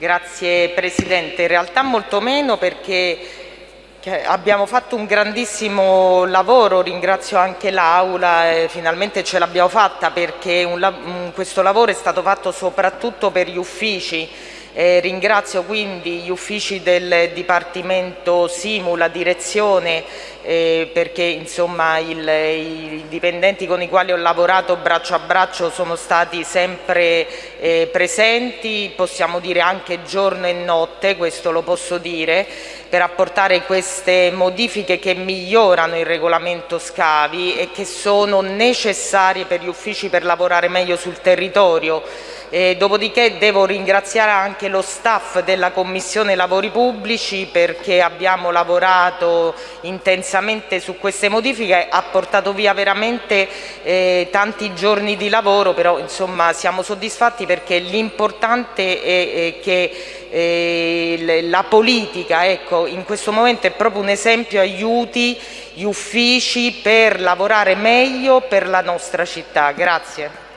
Grazie Presidente, in realtà molto meno perché abbiamo fatto un grandissimo lavoro, ringrazio anche l'Aula, finalmente ce l'abbiamo fatta perché un, questo lavoro è stato fatto soprattutto per gli uffici eh, ringrazio quindi gli uffici del Dipartimento Simu, la direzione, eh, perché insomma il, i dipendenti con i quali ho lavorato braccio a braccio sono stati sempre eh, presenti, possiamo dire anche giorno e notte, questo lo posso dire, per apportare queste modifiche che migliorano il regolamento scavi e che sono necessarie per gli uffici per lavorare meglio sul territorio eh, dopodiché devo ringraziare anche lo staff della Commissione Lavori Pubblici perché abbiamo lavorato intensamente su queste modifiche, ha portato via veramente eh, tanti giorni di lavoro, però insomma siamo soddisfatti perché l'importante è, è che eh, la politica ecco, in questo momento è proprio un esempio, aiuti gli uffici per lavorare meglio per la nostra città. Grazie.